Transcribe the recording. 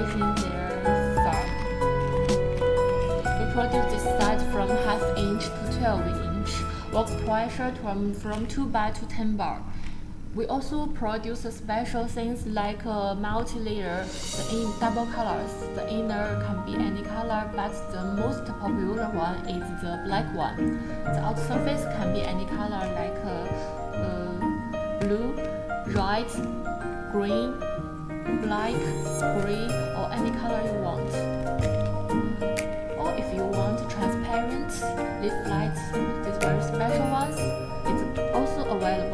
finishing their thumb. We produce this size from half inch to 12 inch, work pressure from, from 2 bar to 10 bar. We also produce special things like a multi-layer, the in double colors. The inner can be any color, but the most popular one is the black one. The outer surface can be any color like uh, uh, blue, red, green, black, grey or any color you want. Or if you want transparent, these lights, these very special ones, it's also available.